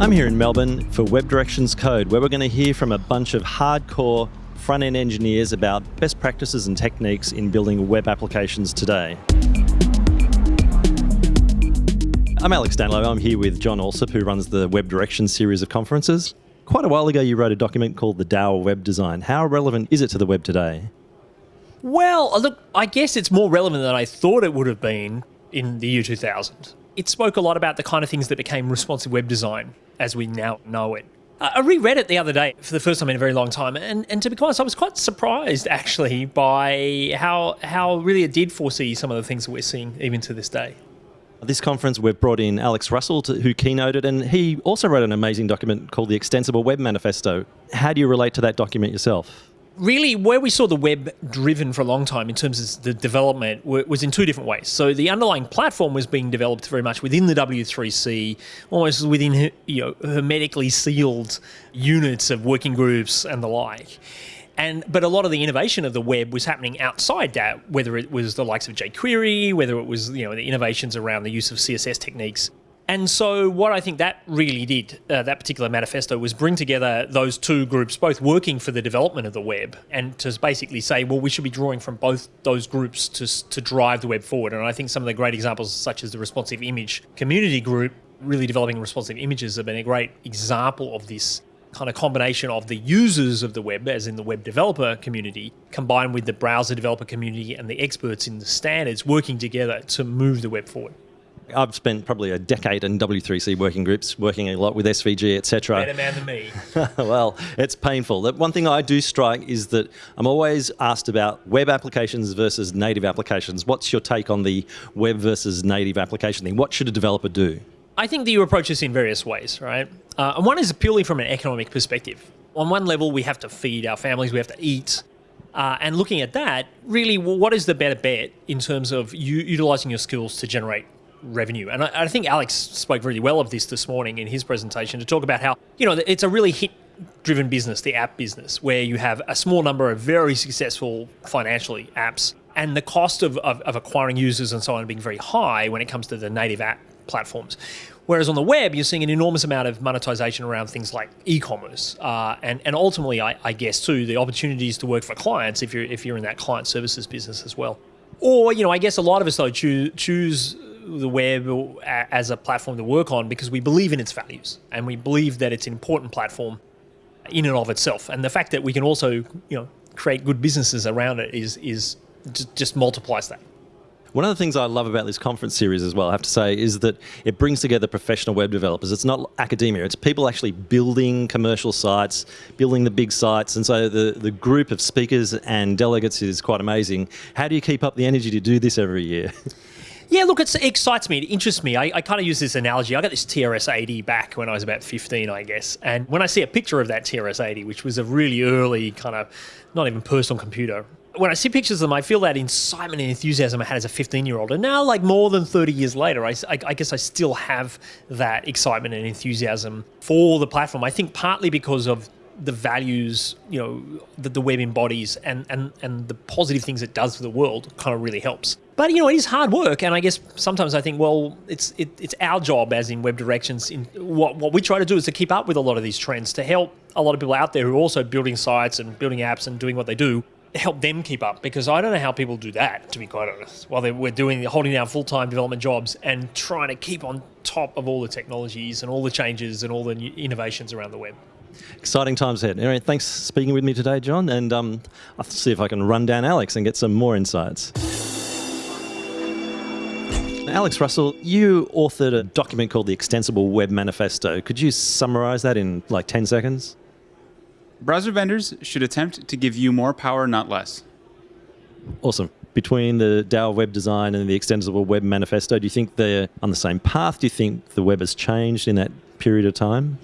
I'm here in Melbourne for Web Directions Code, where we're going to hear from a bunch of hardcore front end engineers about best practices and techniques in building web applications today. I'm Alex Danilo. I'm here with John Allsopp, who runs the Web Directions series of conferences. Quite a while ago, you wrote a document called the DAO Web Design. How relevant is it to the web today? Well, look, I guess it's more relevant than I thought it would have been in the year 2000. It spoke a lot about the kind of things that became responsive web design as we now know it. I reread it the other day for the first time in a very long time, and, and to be honest, I was quite surprised actually by how how really it did foresee some of the things that we're seeing even to this day. This conference, we've brought in Alex Russell, to, who keynoted, and he also wrote an amazing document called the Extensible Web Manifesto. How do you relate to that document yourself? Really where we saw the web driven for a long time in terms of the development was in two different ways. So the underlying platform was being developed very much within the W3C, almost within you know hermetically sealed units of working groups and the like. And but a lot of the innovation of the web was happening outside that, whether it was the likes of jQuery, whether it was you know the innovations around the use of CSS techniques and so, what I think that really did, uh, that particular manifesto, was bring together those two groups, both working for the development of the web, and to basically say, well, we should be drawing from both those groups to, to drive the web forward. And I think some of the great examples, such as the responsive image community group, really developing responsive images, have been a great example of this kind of combination of the users of the web, as in the web developer community, combined with the browser developer community and the experts in the standards working together to move the web forward. I've spent probably a decade in W3C working groups, working a lot with SVG, etc. Better man than me. well, it's painful. The one thing I do strike is that I'm always asked about web applications versus native applications. What's your take on the web versus native application thing? What should a developer do? I think that you approach this in various ways, right? Uh, and one is purely from an economic perspective. On one level, we have to feed our families, we have to eat. Uh, and looking at that, really, what is the better bet in terms of you utilizing your skills to generate revenue. And I, I, think Alex spoke really well of this this morning in his presentation to talk about how, you know, it's a really hit driven business, the app business, where you have a small number of very successful financially apps and the cost of, of, of acquiring users and so on being very high when it comes to the native app platforms. Whereas on the web, you're seeing an enormous amount of monetization around things like e-commerce, uh, and and ultimately, I, I, guess too, the opportunities to work for clients if you're if you're in that client services business as well. Or you know, I guess a lot of us though choose choose the web as a platform to work on because we believe in its values and we believe that it's an important platform in and of itself. And the fact that we can also, you know, create good businesses around it is is just multiplies that. One of the things I love about this conference series as well, I have to say, is that it brings together professional web developers. It's not academia, it's people actually building commercial sites, building the big sites. And so the, the group of speakers and delegates is quite amazing. How do you keep up the energy to do this every year? Yeah, look, it excites me. It interests me. I, I kind of use this analogy. I got this TRS-80 back when I was about 15, I guess. And when I see a picture of that TRS-80, which was a really early kind of, not even personal computer, when I see pictures of them, I feel that excitement and enthusiasm I had as a 15 year old. And now, like more than 30 years later, I, I, I, guess I still have that excitement and enthusiasm for the platform. I think partly because of the values, you know, that the web embodies and, and, and the positive things it does for the world kind of really helps. But you know, it is hard work, and I guess sometimes I think, well, it's it, it's our job as in web directions. In what what we try to do is to keep up with a lot of these trends to help a lot of people out there who are also building sites and building apps and doing what they do help them keep up because I don't know how people do that to be quite honest while they, we're doing holding down full-time development jobs and trying to keep on top of all the technologies and all the changes and all the innovations around the web. Exciting times ahead. Anyway, thanks for speaking with me today, John, and um, I'll see if I can run down Alex and get some more insights. Alex Russell, you authored a document called the Extensible Web Manifesto. Could you summarize that in like 10 seconds? Browser vendors should attempt to give you more power, not less. Awesome. Between the DAO web design and the Extensible Web Manifesto, do you think they're on the same path? Do you think the web has changed in that period of time?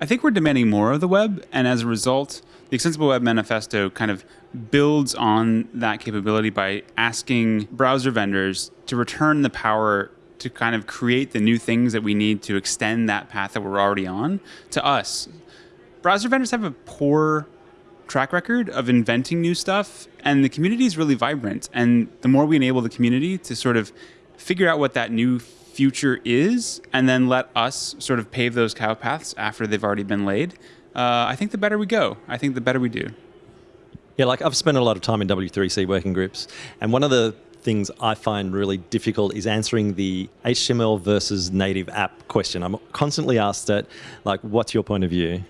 I think we're demanding more of the web, and as a result, the Extensible Web Manifesto kind of builds on that capability by asking browser vendors to return the power to kind of create the new things that we need to extend that path that we're already on to us. Browser vendors have a poor track record of inventing new stuff, and the community is really vibrant. And the more we enable the community to sort of figure out what that new future is, and then let us sort of pave those cow paths after they've already been laid, uh, I think the better we go. I think the better we do. Yeah, like I've spent a lot of time in W3C working groups, and one of the things I find really difficult is answering the HTML versus native app question. I'm constantly asked that, like, what's your point of view?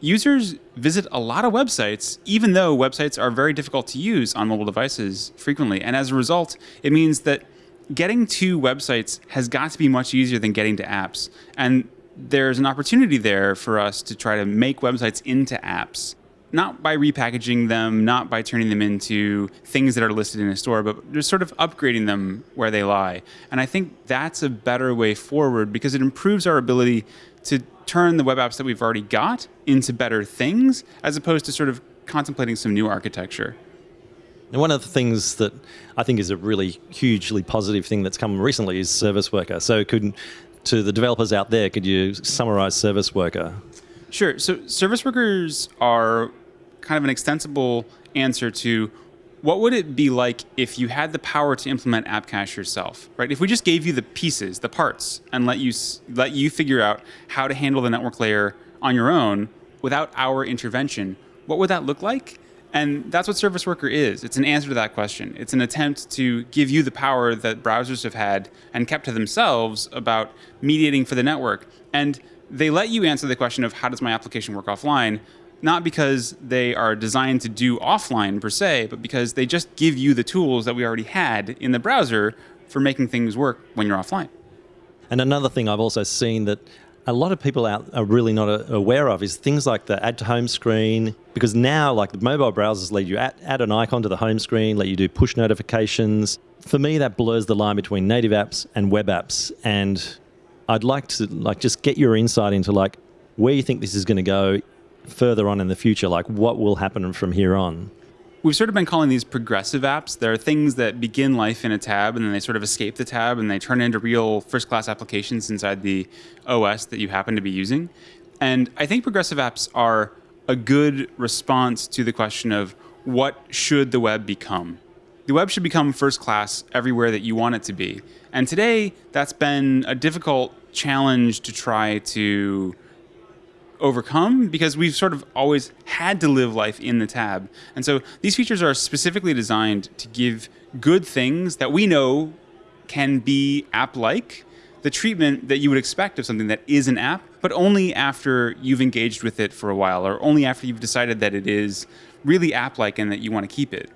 Users visit a lot of websites, even though websites are very difficult to use on mobile devices frequently. And as a result, it means that getting to websites has got to be much easier than getting to apps. And there's an opportunity there for us to try to make websites into apps not by repackaging them, not by turning them into things that are listed in a store, but just sort of upgrading them where they lie. And I think that's a better way forward because it improves our ability to turn the web apps that we've already got into better things as opposed to sort of contemplating some new architecture. And one of the things that I think is a really hugely positive thing that's come recently is Service Worker. So, could to the developers out there, could you summarize Service Worker? Sure. So, service workers are kind of an extensible answer to what would it be like if you had the power to implement app cache yourself right if we just gave you the pieces the parts and let you let you figure out how to handle the network layer on your own without our intervention what would that look like and that's what service worker is. It's an answer to that question. It's an attempt to give you the power that browsers have had and kept to themselves about mediating for the network. And they let you answer the question of how does my application work offline? Not because they are designed to do offline per se, but because they just give you the tools that we already had in the browser for making things work when you're offline. And another thing I've also seen that a lot of people out are really not aware of is things like the add to home screen because now like the mobile browsers let you add, add an icon to the home screen let you do push notifications for me that blurs the line between native apps and web apps and i'd like to like just get your insight into like where you think this is going to go further on in the future? Like, what will happen from here on? We've sort of been calling these progressive apps. There are things that begin life in a tab and then they sort of escape the tab and they turn into real first class applications inside the OS that you happen to be using. And I think progressive apps are a good response to the question of what should the web become? The web should become first class everywhere that you want it to be. And today, that's been a difficult challenge to try to overcome because we've sort of always had to live life in the tab. And so these features are specifically designed to give good things that we know can be app-like, the treatment that you would expect of something that is an app, but only after you've engaged with it for a while or only after you've decided that it is really app-like and that you want to keep it.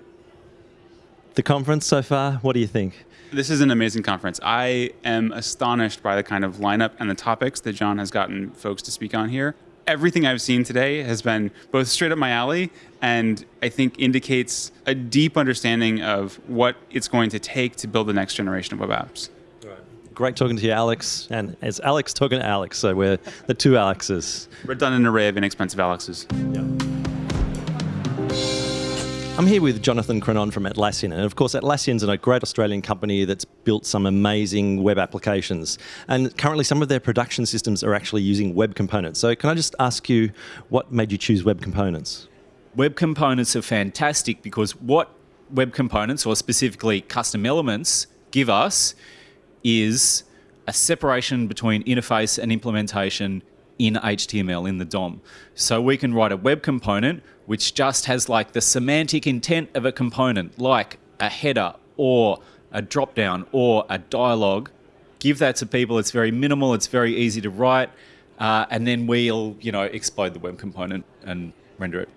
The conference so far, what do you think? This is an amazing conference. I am astonished by the kind of lineup and the topics that John has gotten folks to speak on here everything I've seen today has been both straight up my alley and I think indicates a deep understanding of what it's going to take to build the next generation of web apps. Great talking to you, Alex. And it's Alex talking to Alex, so we're the two Alexes. Redundant array of inexpensive Alexes. Yeah. I'm here with Jonathan Creenaune from Atlassian. And of course, Atlassian's a great Australian company that's built some amazing web applications. And currently, some of their production systems are actually using web components. So, can I just ask you what made you choose web components? Web components are fantastic because what web components, or specifically custom elements, give us is a separation between interface and implementation in HTML in the DOM. So we can write a web component which just has like the semantic intent of a component, like a header or a drop down or a dialogue. Give that to people. It's very minimal. It's very easy to write, uh, and then we'll you know explode the web component and render it.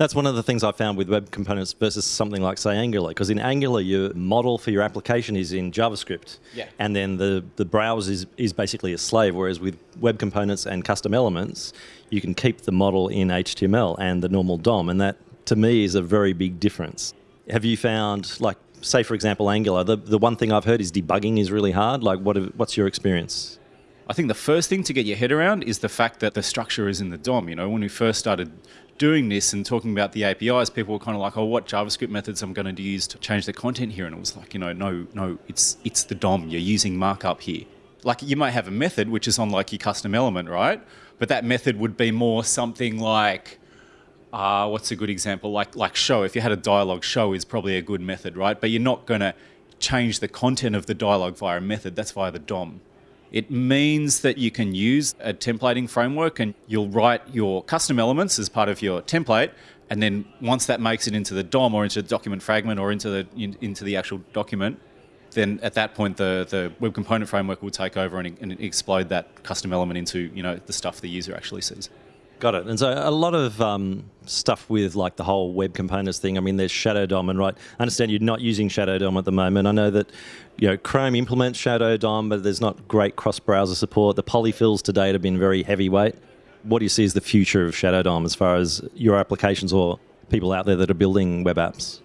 That's one of the things I found with web components versus something like, say, Angular. Because in Angular, your model for your application is in JavaScript. Yeah. And then the, the browser is, is basically a slave. Whereas with web components and custom elements, you can keep the model in HTML and the normal DOM. And that, to me, is a very big difference. Have you found, like, say, for example, Angular, the, the one thing I've heard is debugging is really hard. Like, what, what's your experience? I think the first thing to get your head around is the fact that the structure is in the DOM. You know, when we first started doing this and talking about the APIs, people were kind of like, "Oh, what JavaScript methods I'm going to use to change the content here?" And it was like, you know, no, no, it's it's the DOM. You're using markup here. Like you might have a method which is on like your custom element, right? But that method would be more something like, uh, what's a good example? Like like show. If you had a dialogue, show is probably a good method, right? But you're not going to change the content of the dialogue via a method. That's via the DOM. It means that you can use a templating framework and you'll write your custom elements as part of your template. And then once that makes it into the DOM or into the document fragment or into the in, into the actual document, then at that point the, the web component framework will take over and, and explode that custom element into you know the stuff the user actually sees. Got it. And so a lot of um, stuff with like the whole web components thing. I mean, there's Shadow DOM, and right, I understand you're not using Shadow DOM at the moment. I know that you know Chrome implements Shadow DOM, but there's not great cross-browser support. The polyfills to date have been very heavyweight. What do you see as the future of Shadow DOM as far as your applications or people out there that are building web apps?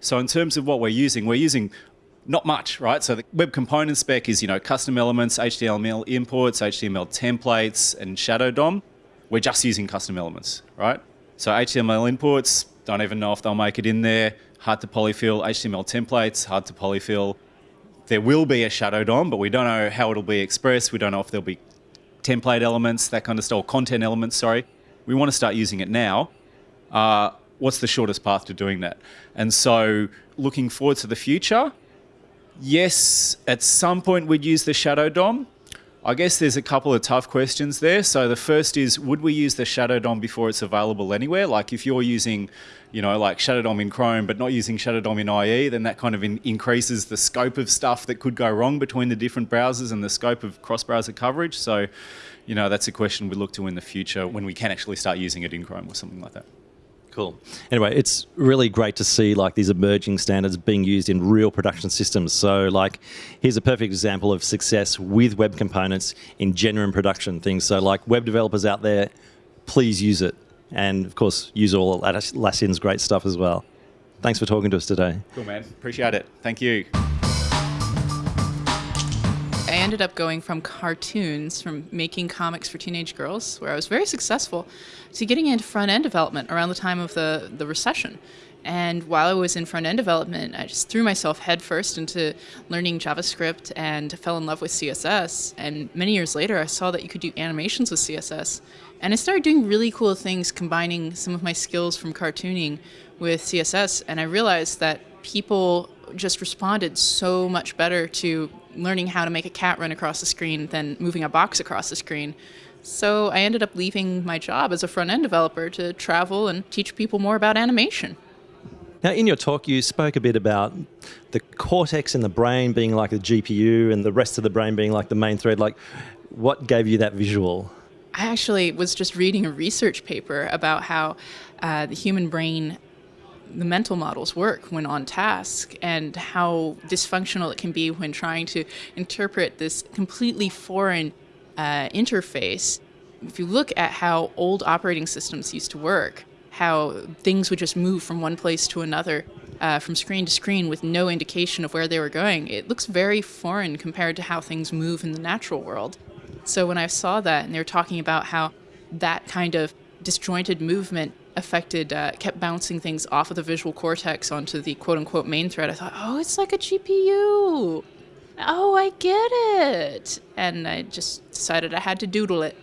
So in terms of what we're using, we're using not much, right? So the web component spec is, you know, custom elements, HTML imports, HTML templates, and Shadow DOM we're just using custom elements, right? So HTML imports, don't even know if they'll make it in there. Hard to polyfill. HTML templates, hard to polyfill. There will be a shadow DOM, but we don't know how it'll be expressed. We don't know if there'll be template elements, that kind of stuff, content elements, sorry. We want to start using it now. Uh, what's the shortest path to doing that? And so looking forward to the future, yes, at some point we'd use the shadow DOM. I guess there's a couple of tough questions there. So the first is, would we use the Shadow DOM before it's available anywhere? Like if you're using, you know, like Shadow DOM in Chrome, but not using Shadow DOM in IE, then that kind of in increases the scope of stuff that could go wrong between the different browsers and the scope of cross-browser coverage. So, you know, that's a question we look to in the future when we can actually start using it in Chrome or something like that. Cool. Anyway, it's really great to see like these emerging standards being used in real production systems. So like here's a perfect example of success with web components in genuine production things. So like web developers out there, please use it. And of course, use all Atlassian's great stuff as well. Thanks for talking to us today. Cool, man. Appreciate it. Thank you. Ended up going from cartoons, from making comics for teenage girls, where I was very successful, to getting into front end development around the time of the, the recession. And while I was in front end development, I just threw myself headfirst into learning JavaScript and fell in love with CSS. And many years later, I saw that you could do animations with CSS. And I started doing really cool things, combining some of my skills from cartooning with CSS. And I realized that people just responded so much better to learning how to make a cat run across the screen than moving a box across the screen. So I ended up leaving my job as a front end developer to travel and teach people more about animation. Now, in your talk, you spoke a bit about the cortex in the brain being like the GPU and the rest of the brain being like the main thread. Like, what gave you that visual? I actually was just reading a research paper about how uh, the human brain the mental models work when on task and how dysfunctional it can be when trying to interpret this completely foreign uh, interface. If you look at how old operating systems used to work, how things would just move from one place to another, uh, from screen to screen with no indication of where they were going, it looks very foreign compared to how things move in the natural world. So when I saw that and they were talking about how that kind of disjointed movement affected, uh, kept bouncing things off of the visual cortex onto the quote unquote main thread. I thought, oh, it's like a GPU. Oh, I get it. And I just decided I had to doodle it.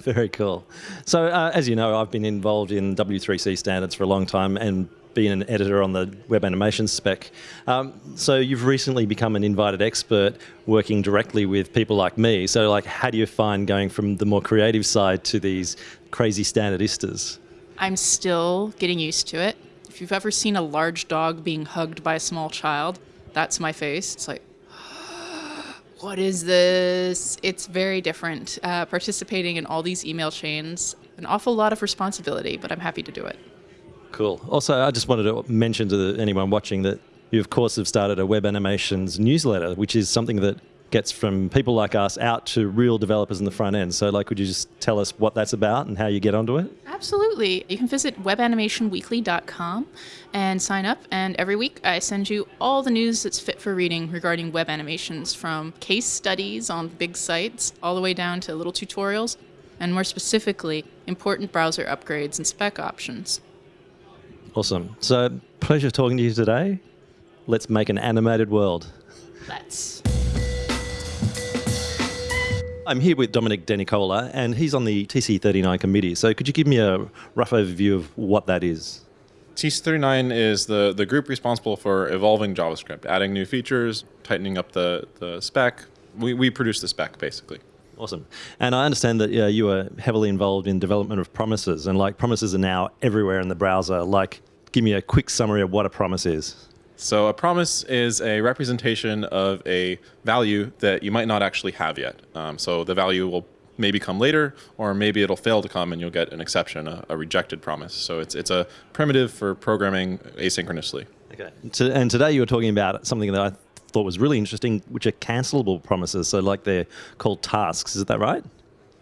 Very cool. So, uh, as you know, I've been involved in W3C standards for a long time and being an editor on the web animation spec. Um, so you've recently become an invited expert working directly with people like me. So like, how do you find going from the more creative side to these crazy standardistas? I'm still getting used to it. If you've ever seen a large dog being hugged by a small child, that's my face. It's like, what is this? It's very different. Uh, participating in all these email chains, an awful lot of responsibility, but I'm happy to do it. Cool. Also, I just wanted to mention to anyone watching that you, of course, have started a web animations newsletter, which is something that gets from people like us out to real developers in the front end. So, like, could you just tell us what that's about and how you get onto it? Absolutely. You can visit webanimationweekly.com and sign up. And every week, I send you all the news that's fit for reading regarding web animations, from case studies on big sites all the way down to little tutorials, and more specifically, important browser upgrades and spec options. Awesome. So, pleasure talking to you today. Let's make an animated world. Let's. I'm here with Domenic Denicola, and he's on the TC39 committee. So, could you give me a rough overview of what that is? TC39 is the, the group responsible for evolving JavaScript, adding new features, tightening up the, the spec. We, we produce the spec, basically. Awesome. And I understand that uh, you were heavily involved in development of promises, and like promises are now everywhere in the browser. Like, give me a quick summary of what a promise is. So a promise is a representation of a value that you might not actually have yet. Um, so the value will maybe come later, or maybe it'll fail to come and you'll get an exception, a, a rejected promise. So it's, it's a primitive for programming asynchronously. Okay. To, and today you were talking about something that I thought was really interesting, which are cancelable promises. So like they're called tasks. Is that right?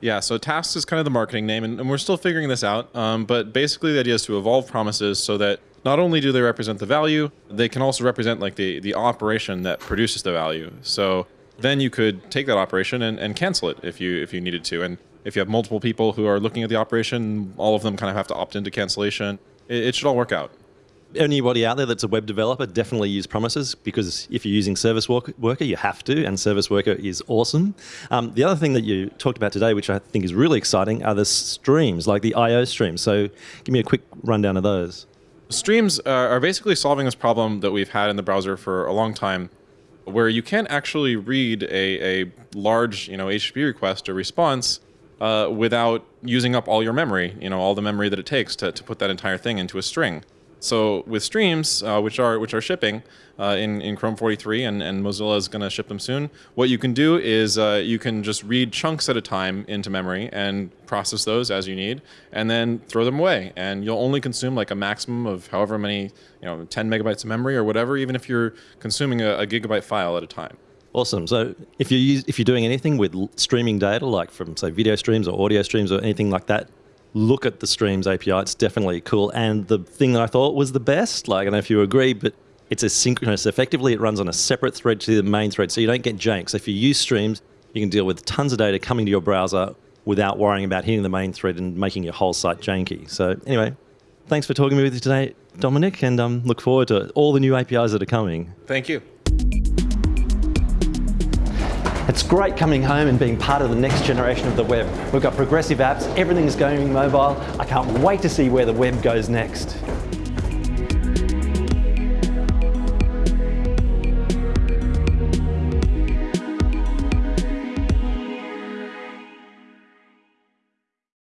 Yeah, so tasks is kind of the marketing name, and, and we're still figuring this out. Um, but basically, the idea is to evolve promises so that not only do they represent the value, they can also represent like the, the operation that produces the value. So then you could take that operation and, and cancel it if you if you needed to. And if you have multiple people who are looking at the operation, all of them kind of have to opt into cancellation. It, it should all work out anybody out there that's a web developer, definitely use promises because if you're using Service Worker, you have to, and Service Worker is awesome. Um, the other thing that you talked about today, which I think is really exciting, are the streams, like the I/O streams. So, give me a quick rundown of those. Streams are basically solving this problem that we've had in the browser for a long time, where you can't actually read a, a large, you know, HTTP request or response uh, without using up all your memory, you know, all the memory that it takes to, to put that entire thing into a string. So with streams, uh, which are which are shipping uh, in in Chrome 43, and, and Mozilla is going to ship them soon. What you can do is uh, you can just read chunks at a time into memory and process those as you need, and then throw them away. And you'll only consume like a maximum of however many, you know, 10 megabytes of memory or whatever, even if you're consuming a, a gigabyte file at a time. Awesome. So if you use, if you're doing anything with streaming data, like from say video streams or audio streams or anything like that, look at the Streams API. It's definitely cool. And the thing that I thought was the best, like, I don't know if you agree, but it's asynchronous. Effectively, it runs on a separate thread to the main thread, so you don't get jank. So if you use Streams, you can deal with tons of data coming to your browser without worrying about hitting the main thread and making your whole site janky. So anyway, thanks for talking me with me today, Domenic, and um, look forward to all the new APIs that are coming. Thank you. It's great coming home and being part of the next generation of the web. We've got progressive apps, everything's going mobile. I can't wait to see where the web goes next.